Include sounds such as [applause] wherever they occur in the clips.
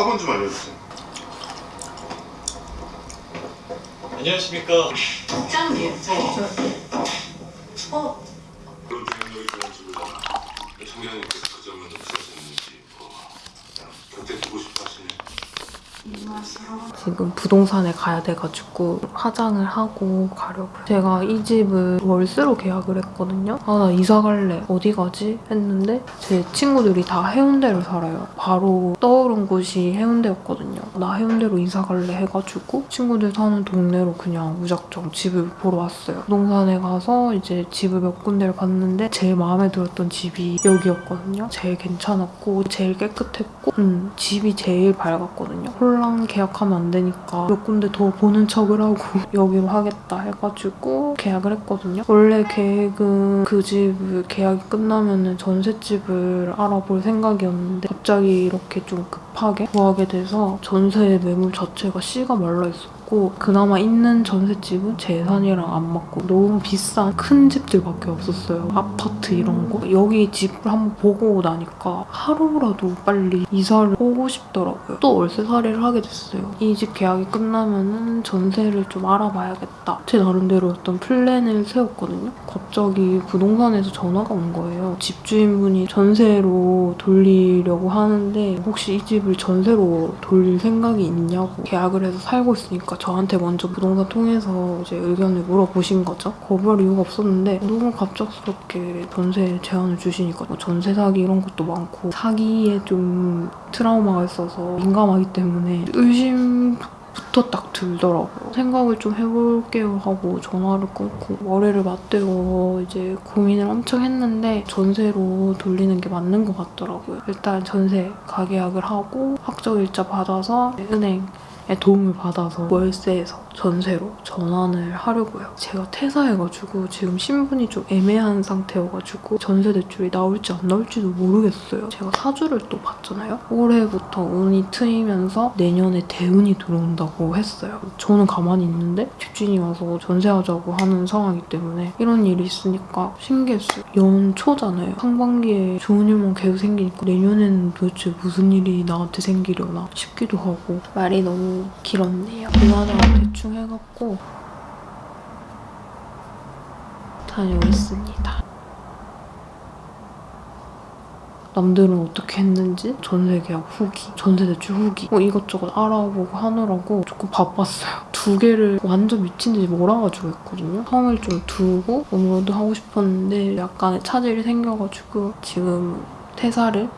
4번 좀 알려주세요. 안녕하십니까. 어, 그런 생각이 드는 지구잖아. 청장님께서 그 점은 없으셨는지 뭐 그냥 곁에 두고 싶어 하시네. 지금 부동산에 가야 돼가지고 화장을 하고 가려고요. 제가 이 집을 월세로 계약을 했거든요. 아, 나 이사 갈래. 어디 가지? 했는데 제 친구들이 다 해운대를 살아요. 바로 떠오른 곳이 해운대였거든요. 나 해운대로 이사 갈래 해가지고 친구들 사는 동네로 그냥 무작정 집을 보러 왔어요. 부동산에 가서 이제 집을 몇 군데를 봤는데 제일 마음에 들었던 집이 여기였거든요. 제일 괜찮았고 제일 깨끗했고 음, 집이 제일 밝았거든요. 홀랑 계약하면 안 되니까 몇 군데 더 보는 척을 하고 [laughs] 여기로 하겠다 해가지고 계약을 했거든요. 원래 계획은 그 집을 계약이 끝나면 전셋집을 알아볼 생각이었는데 갑자기 이렇게 좀 급하게 구하게 돼서 전세 매물 자체가 씨가 말라있었고 그나마 있는 전셋집은 제 예산이랑 안 맞고 너무 비싼 큰 집들밖에 없었어요. 아파트 이런 거. 여기 집을 한번 보고 나니까 하루라도 빨리 이사를 오고 싶더라고요. 또 월세살이를 하게 됐어요. 이 집 계약이 끝나면은 전세를 좀 알아봐야겠다. 제 나름대로 어떤 플랜을 세웠거든요. 갑자기 부동산에서 전화가 온 거예요. 집주인분이 전세로 돌리려고 하는데 혹시 이 집을 전세로 돌릴 생각이 있냐고 계약을 해서 살고 있으니까 저한테 먼저 부동산 통해서 이제 의견을 물어보신 거죠. 거부할 이유가 없었는데 너무 갑작스럽게 전세 제안을 주시니까 뭐 전세 사기 이런 것도 많고 사기에 좀 트라우마가 있어서 민감하기 때문에 의심 부터 딱 들더라고요. 생각을 좀 해볼게요 하고 전화를 끊고 머리를 맞대고 이제 고민을 엄청 했는데 전세로 돌리는 게 맞는 것 같더라고요. 일단 전세 가계약을 하고 확정일자 받아서 은행 의 도움을 받아서 월세에서 전세로 전환을 하려고요. 제가 퇴사해가지고 지금 신분이 좀 애매한 상태여가지고 전세 대출이 나올지 안 나올지도 모르겠어요. 제가 사주를 또 봤잖아요. 올해부터 운이 트이면서 내년에 대운이 들어온다고 했어요. 저는 가만히 있는데 집주인이 와서 전세하자고 하는 상황이기 때문에 이런 일이 있으니까 신기했어요. 연초잖아요. 상반기에 좋은 일만 계속 생기니까 내년에는 도대체 무슨 일이 나한테 생기려나 싶기도 하고 말이 너무 길었네요. 이화장 대충 해갖고 다녀오겠습니다. 남들은 어떻게 했는지 전세 계약 후기, 전세 대출 후기 뭐 이것저것 알아보고 하느라고 조금 바빴어요. 두 개를 완전 미친 듯이 몰아가지고 했거든요. 성을 좀 두고 업로드 하고 싶었는데 약간의 차질이 생겨가지고 지금 퇴사를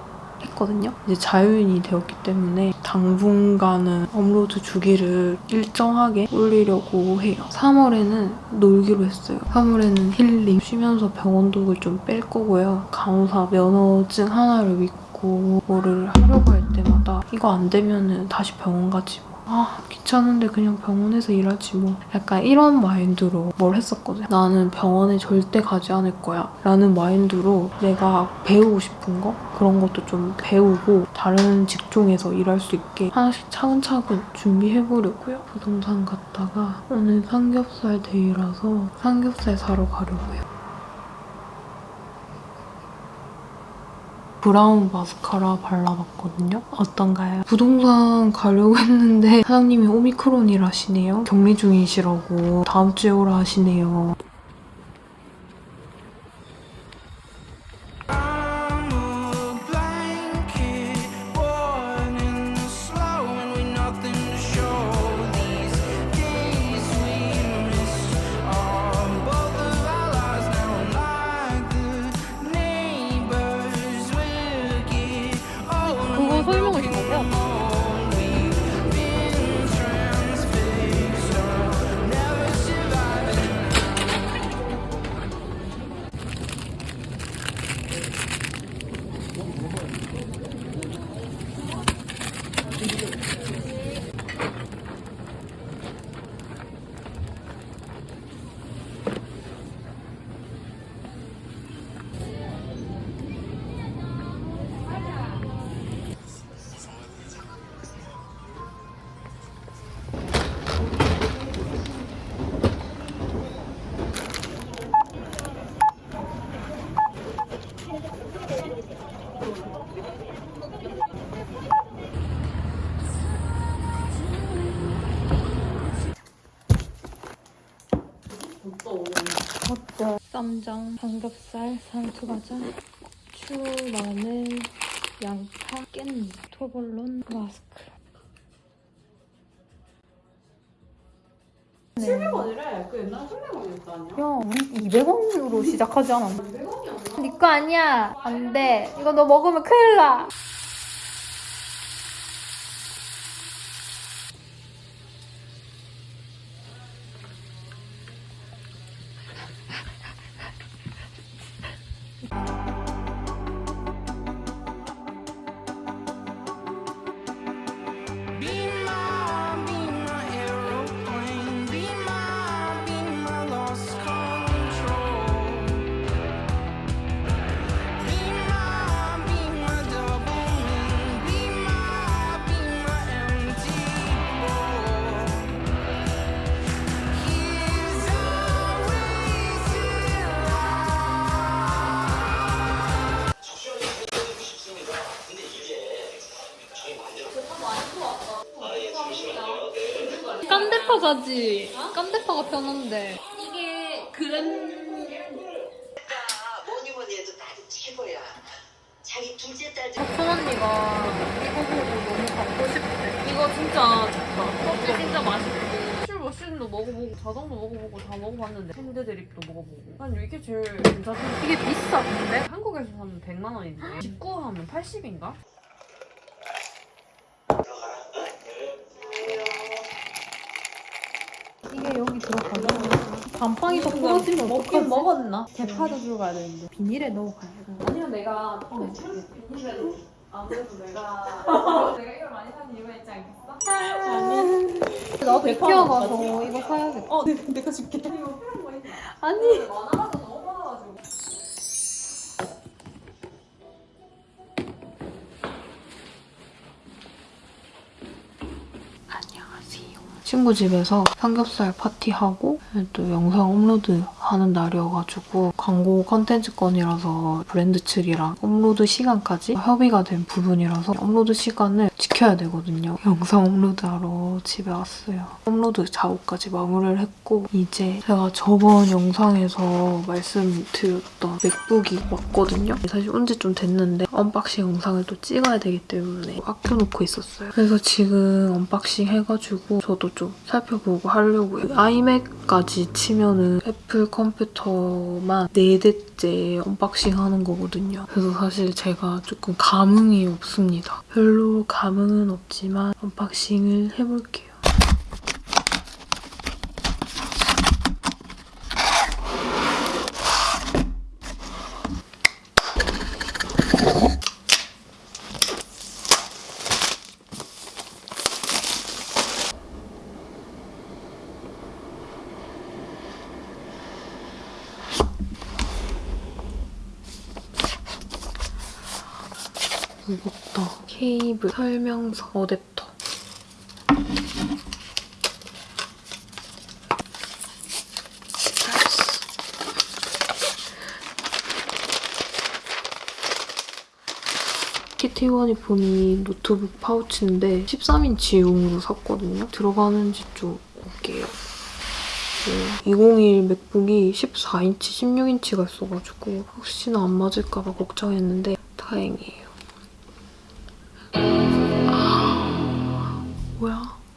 했거든요. 이제 자유인이 되었기 때문에 당분간은 업로드 주기를 일정하게 올리려고 해요. 3월에는 놀기로 했어요. 3월에는 힐링, 쉬면서 병원독을 좀 뺄 거고요. 간호사 면허증 하나를 믿고 뭐를 하려고 할 때마다 이거 안 되면 다시 병원 가지 뭐. 아 귀찮은데 그냥 병원에서 일하지 뭐 약간 이런 마인드로 뭘 했었거든요. 나는 병원에 절대 가지 않을 거야 라는 마인드로 내가 배우고 싶은 거 그런 것도 좀 배우고 다른 직종에서 일할 수 있게 하나씩 차근차근 준비해보려고요. 부동산 갔다가 오늘 삼겹살 데이라서 삼겹살 사러 가려고요. 브라운 마스카라 발라봤거든요. 어떤가요? 부동산 가려고 했는데 사장님이 오미크론이라시네요. 격리 중이시라고 다음 주에 오라 하시네요. 쌈장, 삼겹살, 산수과자, 고추, 마늘, 양파, 깻잎, 토벌론, 마스크. 700원이래. 그 옛날에 300원이었다 아니야? 야, 우리 200원으로 시작하지 않았나? 100원이었나? 니거 아니야. 안 돼. 이거 너 먹으면 큰일 나. 깜대파가지. 깜대파가 편한데. 이게 그램 뭐니 뭐니 해도 나도 최고야. 자기 둘째 딸 중. 큰 언니가 이거 보고 너무 갖고 싶대. 이거 진짜 좋다. 커피 진짜 맛있고. 슈머신도 먹어보고 자동도 먹어보고 다 먹어봤는데 핸드드립도 먹어보고 난 이게 제일 괜찮던데 이게 비싸, 근데? 한국에서 사면 100만 원인데 19 하면 80인가? 이게 여기 들어가잖아. 감빵이 더 부러지면 어떡하지? 먹었나? 대파도 들어가야 되는데 비닐에 넣어가야 돼. 아니면 내가 어, 비닐에도 아무래도 내가 [laughs] 내가 이걸 많이 사는 이유가 있지 않겠어? 나도 이케아 가서 이거 사야겠다. 어 내, 내가 줄게 아니. 친구 집에서 삼겹살 파티하고 또 영상 업로드 하는 날이어가지고 광고 컨텐츠 건이라서 브랜드 측이랑 업로드 시간까지 협의가 된 부분이라서 업로드 시간을 지켜야 되거든요. 영상 업로드하러 집에 왔어요. 업로드 작업까지 마무리를 했고 이제 제가 저번 영상에서 말씀드렸던 맥북이 왔거든요. 사실 온 지 좀 됐는데 unboxing 영상을 또 찍어야 되기 때문에 아껴놓고 있었어요. 그래서 지금 unboxing 해가지고 저도 좀 살펴보고 하려고요. 아이맥까지 치면은 애플 컴퓨터만 4대째 unboxing 하는 거거든요. 그래서 사실 제가 조금 감흥이 없습니다. 별로 감흥 은 없지만 언박싱을 해볼게요. 무겁다. 케이블, 설명서, 어댑터. 키티원이 보니 노트북 파우치인데 13인치용으로 샀거든요. 들어가는지 좀 볼게요. 2021 맥북이 14인치, 16인치가 있어가지고 혹시나 안 맞을까 봐 걱정했는데 다행이에요.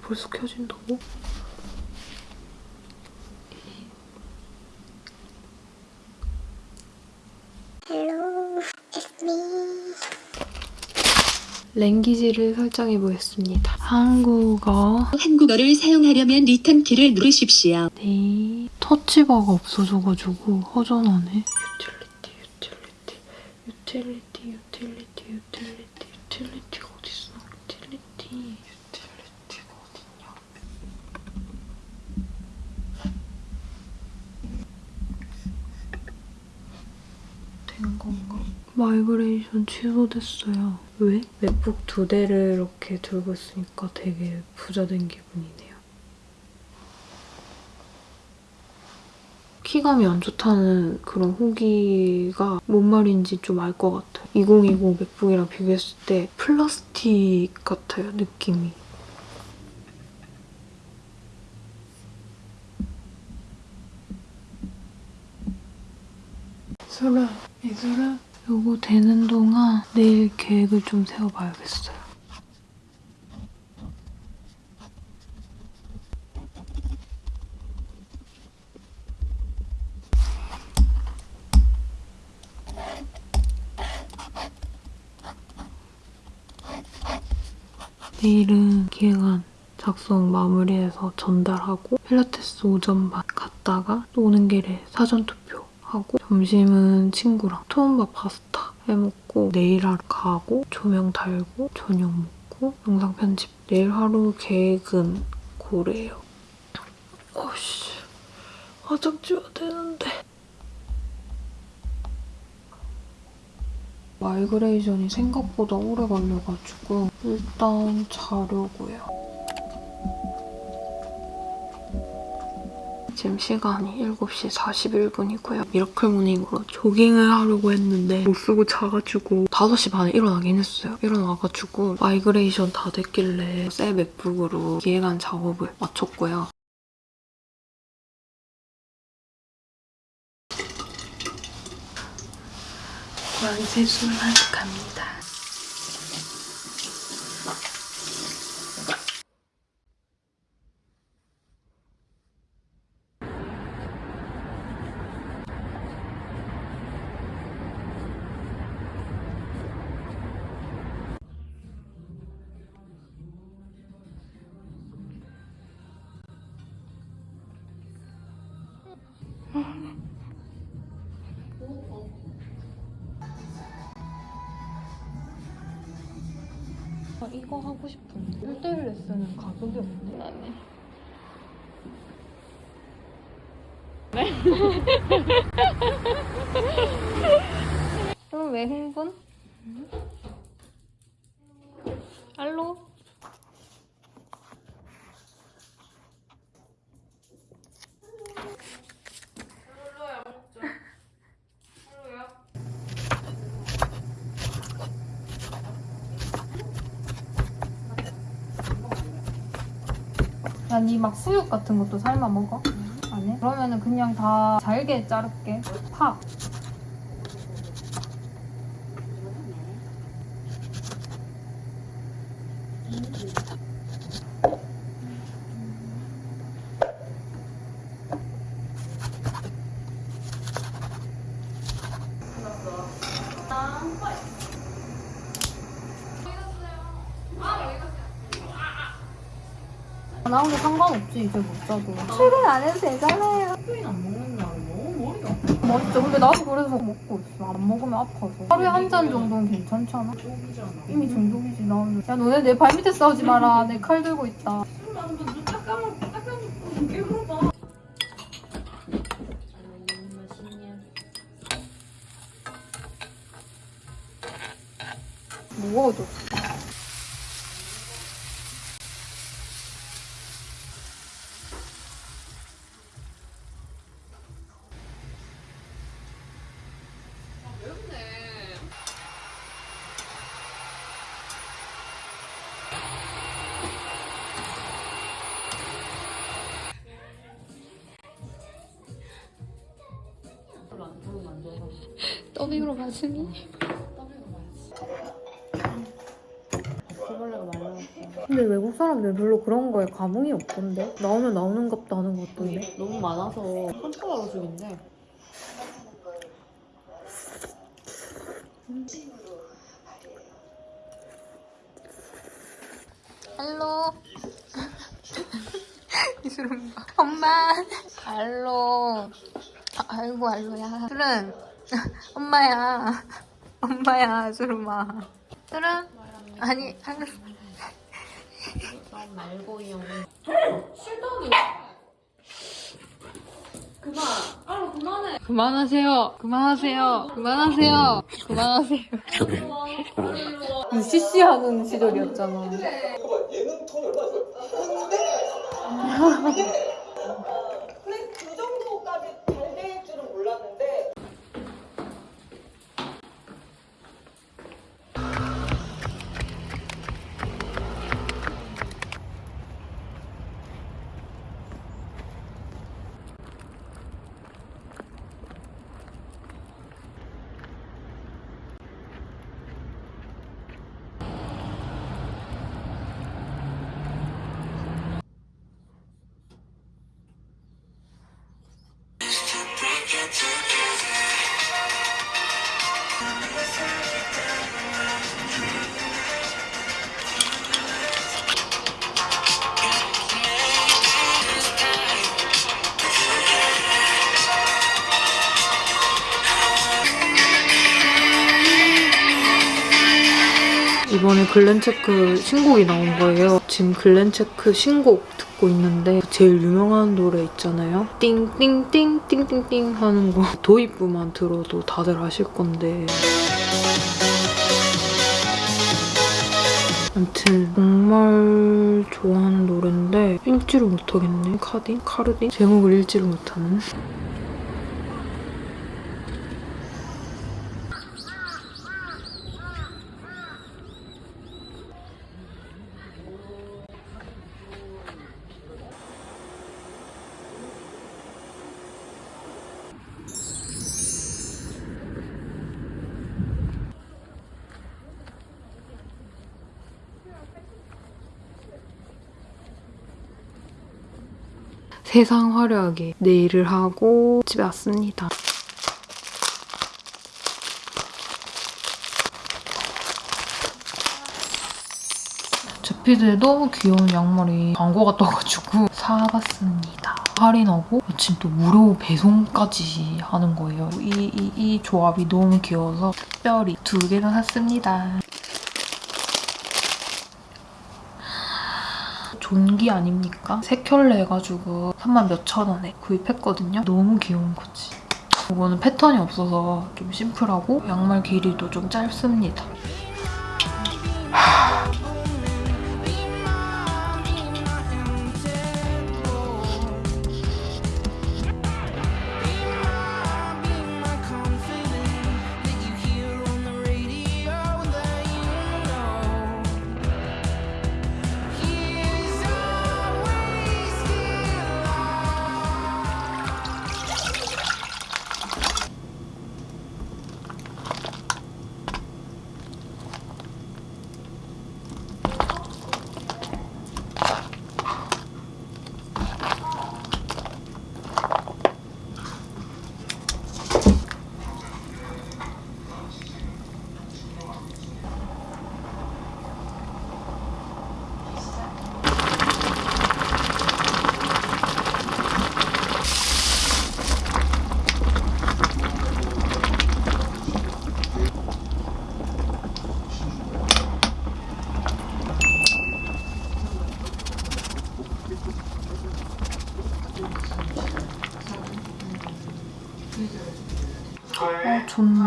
벌써 켜진다고? language를 설정해 보겠습니다. 한국어. 한국어를 사용하려면 return 키를 누르십시오. 네. touch bar가 없어져가지고 허전하네. 유틸리티, 유틸리티, 유틸리티, 유틸리티, 유틸리티? 유틸리티, 유틸리티가 어딨냐? 된 건가? migration 취소됐어요. 왜? MacBook 두 대를 이렇게 들고 있으니까 되게 부자 된 기분이네요. 키감이 안 좋다는 그런 후기가 뭔 말인지 좀 알 것 같아요. 2020 MacBook이랑 비교했을 때 플라스틱 같아요, 느낌이. 그래, 이거를 요거 되는 동안 내일 계획을 좀 세워봐야겠어요. 내일은 기획안 작성 마무리해서 전달하고 필라테스 오전 반 갔다가 또 오는 길에 사전 투표 하고 점심은 친구랑 투움바 파스타 해먹고 내일 하루 가고 조명 달고 저녁 먹고 영상 편집 내일 하루 계획은 고래요. 어씨 화장 지워야 되는데 migration이 생각보다 오래 걸려가지고 일단 자려고요. 지금 시간이 7시 41분이고요. miracle morning으로 조깅을 하려고 했는데 못 씻고 자가지고 5시 반에 일어나긴 했어요. 일어나가지고 migration 다 됐길래 새 MacBook으로 기획안 작업을 마쳤고요. 고양이 세수를 하러 갑니다. 가격이 없네. 나네. [laughs] 그럼 왜 흥분? 알로? 야, 니막 수육 같은 것도 삶아 먹어? 안 해? 그러면은 그냥 다 잘게 자를게. 파. 나오는 자도 출근 안 해도 되잖아요. 출근 안 먹는 날은 너무 머리가 아파. 맞죠. 근데 나도 그래서 먹고 있어. 안 먹으면 아파서. 하루에 한 잔 정도는 괜찮잖아. 이미 중독이지 나는. 야 너네 내 발 밑에 싸우지 마라. 내 칼 들고 있다 더빙으로 가슴이 근데 외국 사람들 별로 그런 거에 감흥이 없던데 나오면 나오는 것도 하는 것 같던데 너무 많아서 컨트롤하고 죽인데 알로. 이수름 봐. 엄마. 알로. 아, 아이고 알로야. 수름. [laughs] 엄마야. 엄마야 수름아. 수름. 아니. 난 말고요 실덕이 그만 그만해 그만하세요. 그만하세요. 그만하세요. 그만하세요. UCC 하는 시절이었잖아 [laughs] 글렌체크 신곡이 나온 거예요. 지금 글렌체크 신곡 듣고 있는데 제일 유명한 노래 있잖아요. 띵띵띵 띵띵띵 하는 거 [laughs] 도입부만 들어도 다들 아실 건데 아무튼 정말 좋아하는 노래인데 읽지를 못하겠네. 카딘? 카르딘? 제목을 읽지를 못하는. 세상 화려하게 네일을 하고 집에 왔습니다. 제피드에 너무 귀여운 양말이 광고가 떠가지고 [laughs] 사봤습니다. 할인하고 마침 또 무료 배송까지 하는 거예요. 이, 이, 이 조합이 너무 귀여워서 특별히 두 개나 샀습니다. 존기 아닙니까? 세 켤레 해가지고 3만 몇천 원에 구입했거든요. 너무 귀여운 거지. 이거는 패턴이 없어서 좀 심플하고 양말 길이도 좀 짧습니다.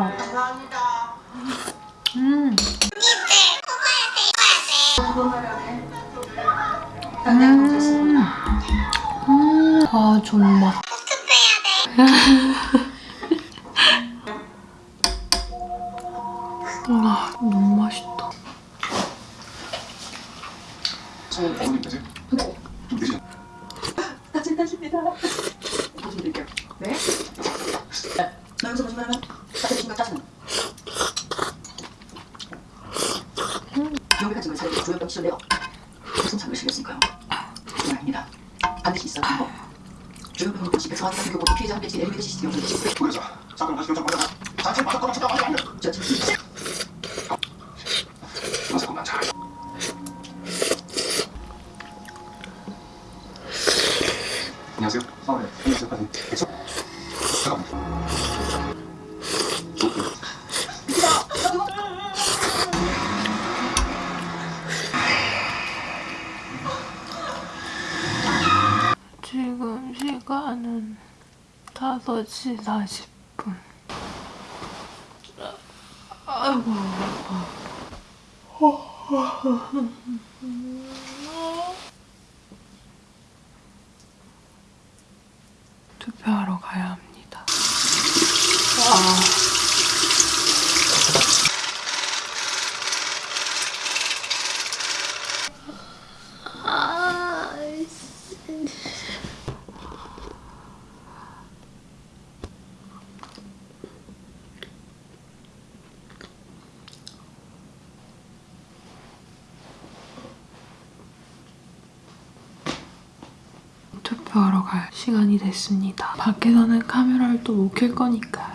어, 존맛. 음. 음. 음. 아, 존맛. 조현병 치료내요. 무슨 상을 실렸으니까요. 그건 아닙니다. 반드시 있어야 하는 거. 조현병은 또 집에서 하는 교보도 피해자 배치 내리는 시스템 영상 시스 Sadece 투표하러 갈 시간이 됐습니다. 밖에서는 카메라를 또 못 켤 거니까.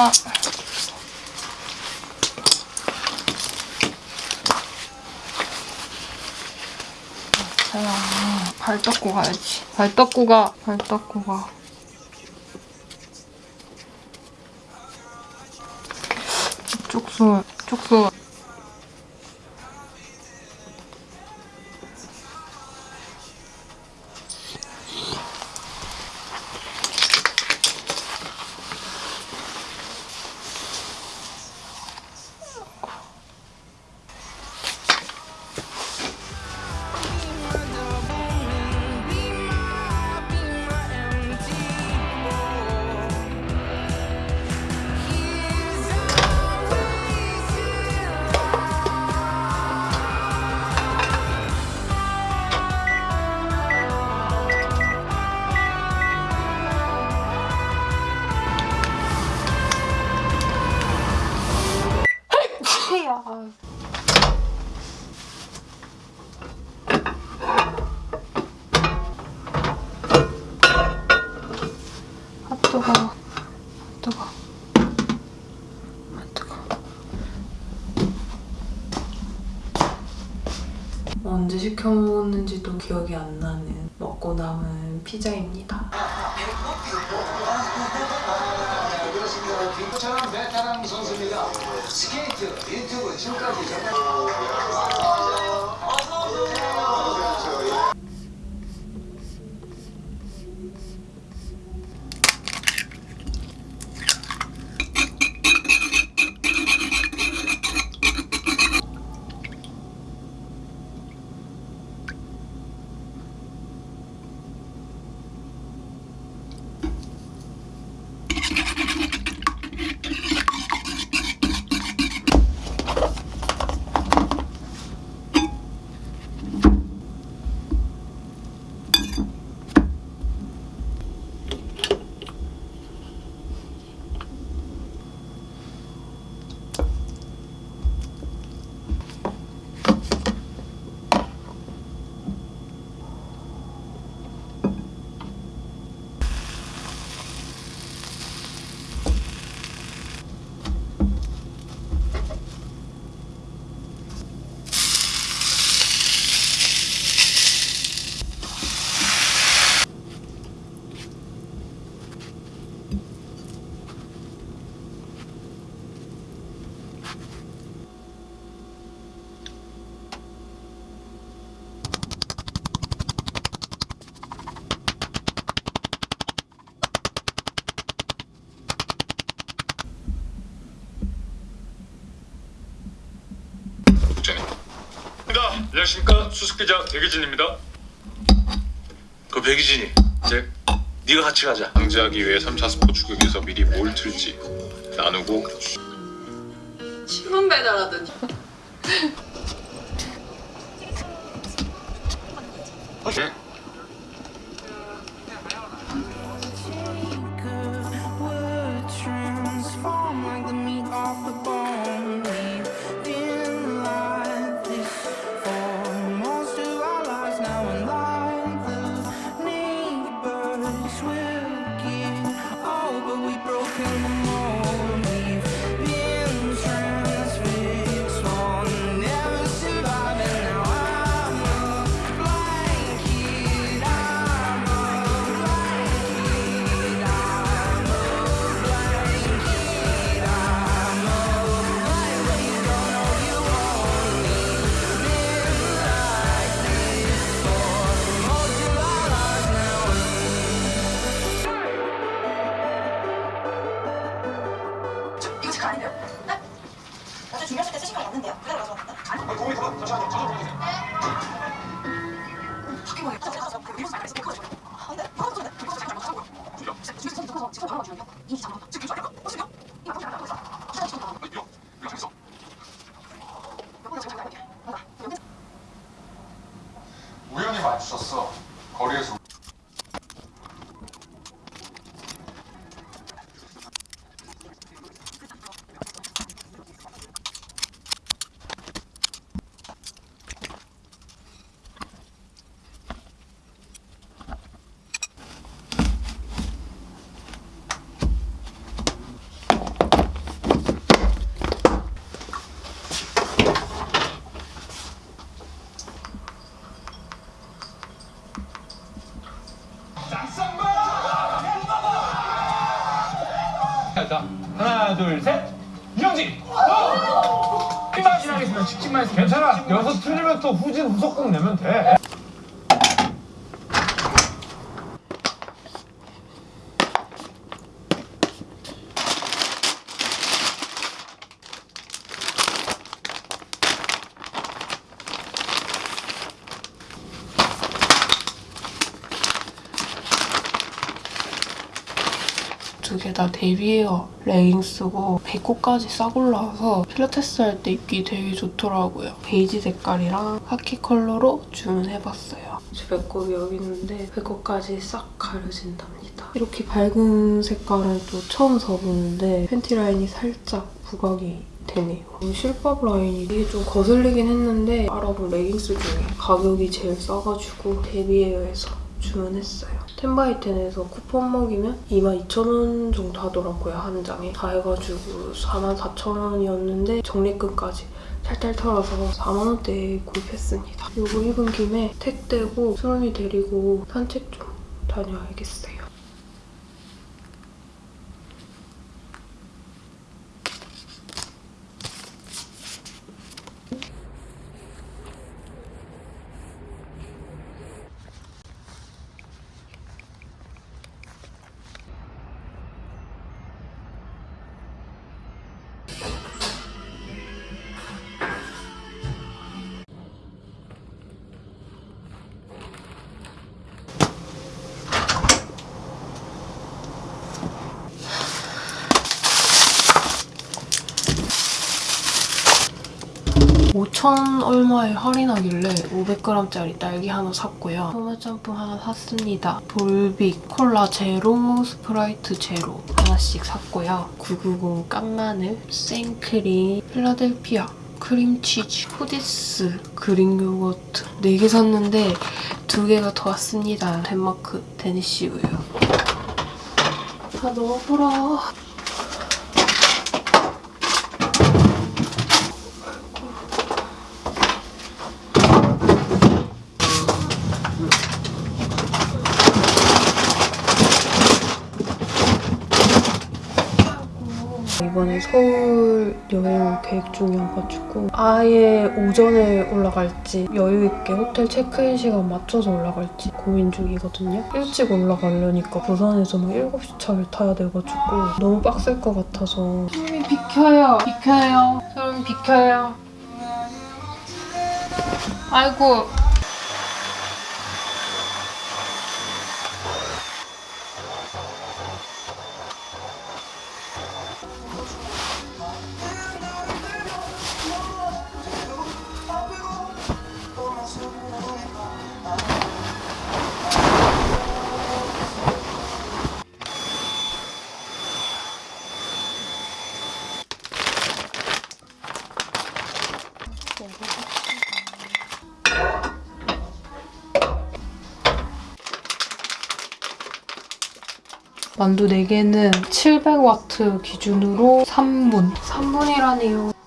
와. 자야, 발 닦고 가야지. 발 닦고 가. 발 닦고 가. 쪽수, 쪽수. 시켜 먹었는지도 기억이 안 나는 먹고 남은 피자입니다. 선수입니다. 스케이트 유튜브 지금까지 정말 입니다. 안녕하십니까? 수석기자 백유진입니다. 그 백유진이. 이제 네가 같이 가자. 방지하기 위해 3차 스포 추격에서 미리 뭘 틀지 나누고. 신문 배달하더니 자, 하나, 둘, 셋. 이정지. 핀맛이 나겠으면 직진만 해서 괜찮아. 여기서 틀리면 또 후진 후속곡 내면 돼. 다 데뷔웨어 레깅스고 배꼽까지 싹 올라와서 필라테스 할 때 입기 되게 좋더라고요. 베이지 색깔이랑 카키 컬러로 주문해봤어요. 제 배꼽이 여기 있는데 배꼽까지 싹 가려진답니다. 이렇게 밝은 색깔은 또 처음 써보는데 팬티 라인이 살짝 부각이 되네요. 실밥 라인이 이게 좀 거슬리긴 했는데 알아본 레깅스 중에 가격이 제일 싸가지고 데뷔웨어에서 주문했어요. 텐바이텐에서 쿠폰 먹이면 22,000원 정도 하더라고요, 한 장에. 다 해가지고 44,000원이었는데 적립금까지 탈탈 털어서 4만원대에 구입했습니다. 이거 입은 김에 택 떼고 수롬이 데리고 산책 좀 다녀야겠어요. 천 얼마에 할인하길래 500g짜리 딸기 하나 샀고요. 소마짬뽕 하나 샀습니다. 볼빅, 콜라 제로, Sprite 제로 하나씩 샀고요. 990 깐마늘, 생크림, Philadelphia, 크림치즈, 후디스, Greek yogurt 4개 샀는데 2개가 더 왔습니다. 덴마크 데니시 우유. 다 넣어보라. 이번에 서울 여행 계획 중이어가지고 아예 오전에 올라갈지 여유있게 호텔 체크인 시간 맞춰서 올라갈지 고민 중이거든요. 일찍 올라가려니까 부산에서 막 7시 차를 타야 돼가지고 너무 빡셀 것 같아서 소름이 비켜요. 비켜요. 소름 비켜요. 아이고 만두 4개는 700와트 기준으로 3분. 3분이라니요.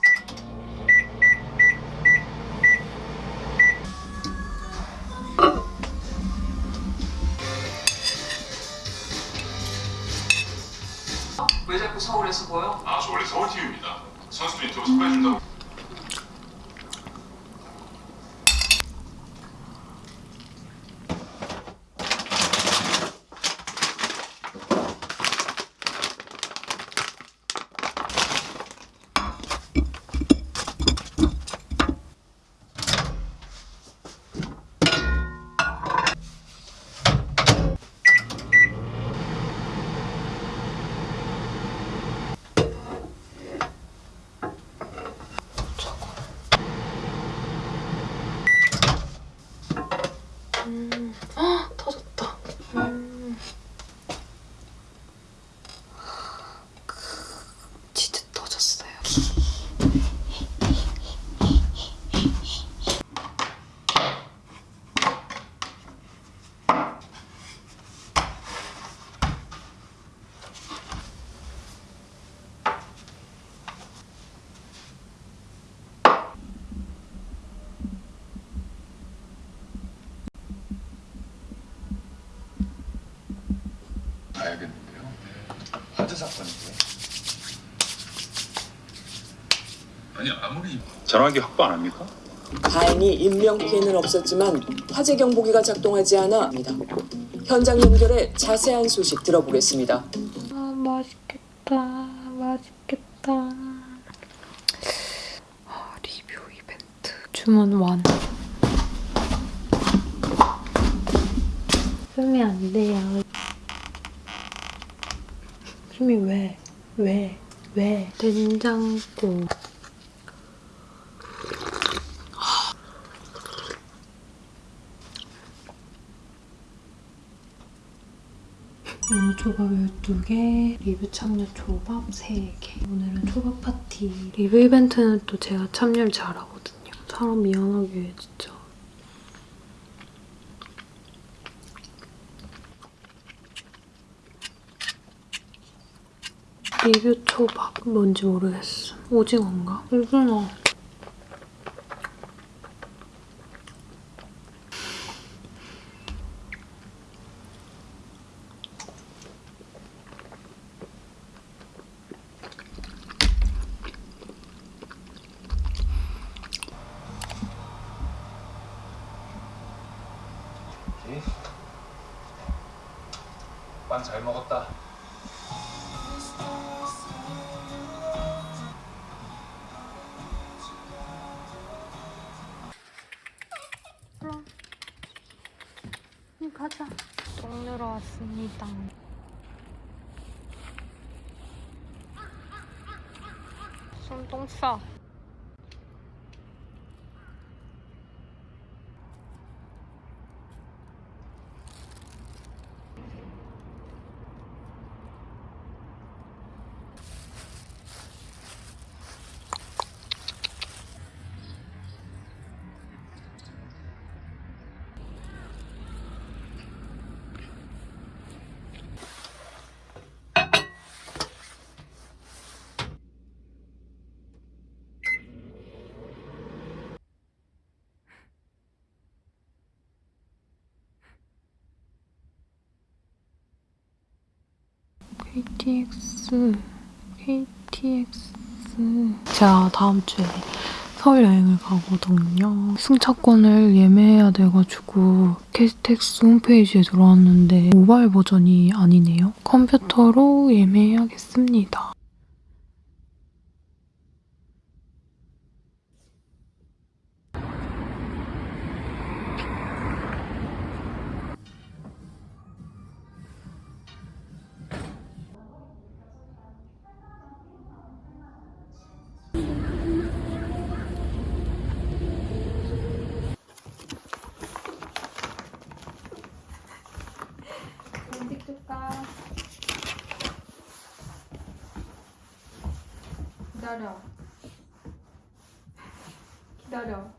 사건이고요. 아니 아무리 전화기 확보 안 합니까? 다행히 인명 피해는 없었지만 화재 경보기가 작동하지 않아 합니다. 현장 연결해 자세한 소식 들어보겠습니다. 아, 맛있겠다. 맛있겠다. 아, 리뷰 이벤트. 주문 완. 쓰면 안 돼요. 숨이 왜? 왜? 왜? 된장국. 초밥 12개, 리뷰 참여 초밥 3개. 오늘은 초밥 파티. 리뷰 이벤트는 또 제가 참여를 잘하거든요. 사람 미안하게 해, 진짜. 리뷰 초밥 뭔지 모르겠어. 오징어인가? 오징어. 왔습니다. 손똥 싸. KTX, KTX. 제가 다음 주에 서울 여행을 가거든요. 승차권을 예매해야 돼가지고 KTX 홈페이지에 들어왔는데 모바일 버전이 아니네요. 컴퓨터로 예매해야겠습니다. 기다려.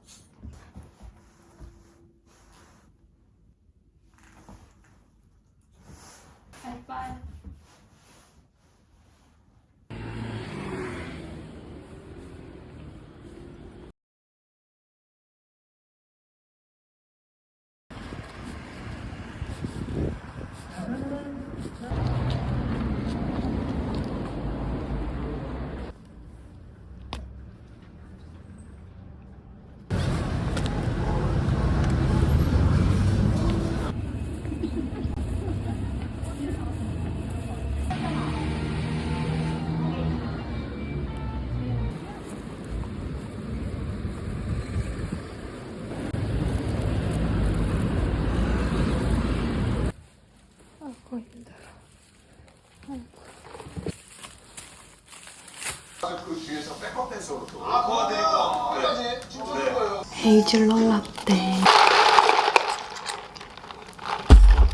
헤이즐넛 라떼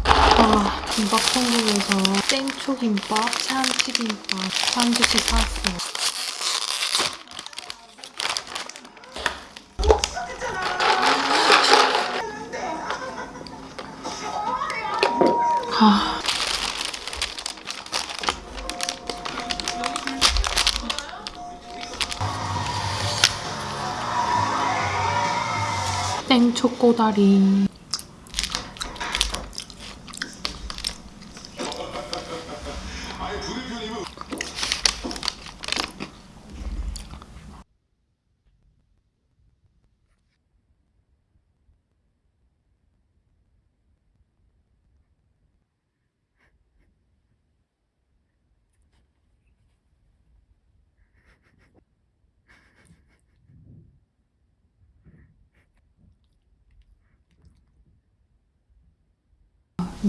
아 김밥 천국에서 땡초김밥, 참치김밥, 샌드위치 사왔어요 아. 꼬다리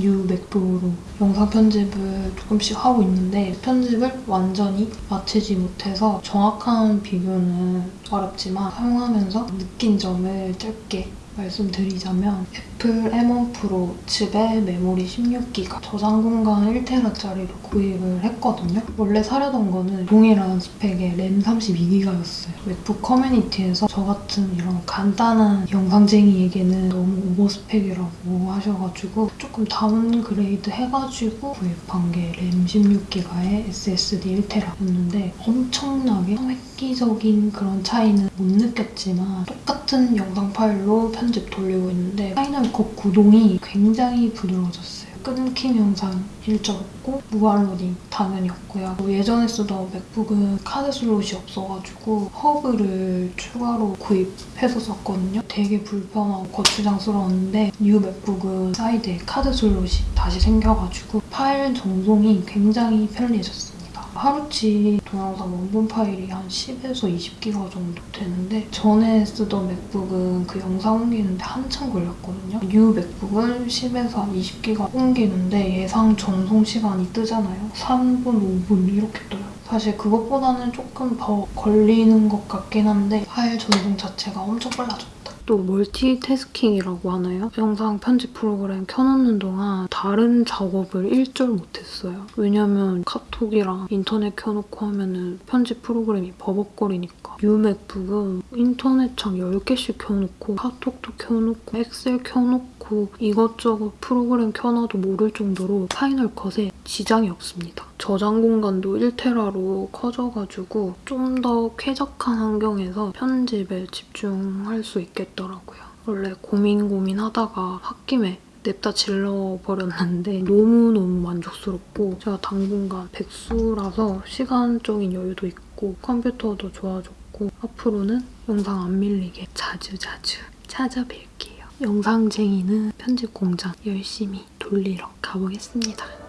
new MacBook으로 영상 편집을 조금씩 하고 있는데 편집을 완전히 마치지 못해서 정확한 비교는 어렵지만 사용하면서 느낀 점을 짧게 말씀드리자면 Apple M1 Pro 칩에 메모리 16기가 저장 공간 1테라짜리로 구입을 했거든요. 원래 사려던 거는 동일한 스펙의 램 32기가였어요. MacBook 커뮤니티에서 저 같은 이런 간단한 영상쟁이에게는 너무 over 스펙이라고 하셔가지고 조금 downgrade 해가지고 구입한 게 램 16기가의 SSD 1테라였는데 엄청나게 획 기적인 그런 차이는 못 느꼈지만 똑같은 영상 파일로 편집 돌리고 있는데 Final Cut 구동이 굉장히 부드러워졌어요. 끊김 현상 일절 없고 무한 로딩 당연히 없고요. 예전에 쓰던 MacBook은 카드 슬롯이 없어가지고 허브를 추가로 구입해서 썼거든요. 되게 불편하고 거추장스러웠는데 new MacBook은 사이드에 카드 슬롯이 다시 생겨가지고 파일 전송이 굉장히 편리해졌어요. 하루치 동영상 원본 파일이 한 10에서 20기가 정도 되는데 전에 쓰던 MacBook은 그 영상 옮기는데 한참 걸렸거든요. new MacBook은 10에서 한 20기가 옮기는데 예상 전송 시간이 뜨잖아요. 3분, 5분 이렇게 떠요. 사실 그것보다는 조금 더 걸리는 것 같긴 한데 파일 전송 자체가 엄청 빨라졌다. 또 멀티태스킹이라고 하나요? 영상 편집 프로그램 켜놓는 동안 다른 작업을 일절 못했어요. 왜냐면 카톡이랑 인터넷 켜놓고 하면은 편집 프로그램이 버벅거리니까. new MacBook은 인터넷 창 10개씩 켜놓고 카톡도 켜놓고 Excel 켜놓 고 이것저것 프로그램 켜놔도 모를 정도로 Final Cut에 지장이 없습니다. 저장 공간도 1테라로 커져가지고 좀 더 쾌적한 환경에서 편집에 집중할 수 있겠더라고요. 원래 고민 고민하다가 홧김에 냅다 질러버렸는데 너무너무 만족스럽고 제가 당분간 백수라서 시간적인 여유도 있고 컴퓨터도 좋아졌고 앞으로는 영상 안 밀리게 자주자주 찾아뵐게요. 영상쟁이는 편집 공장 열심히 돌리러 가보겠습니다.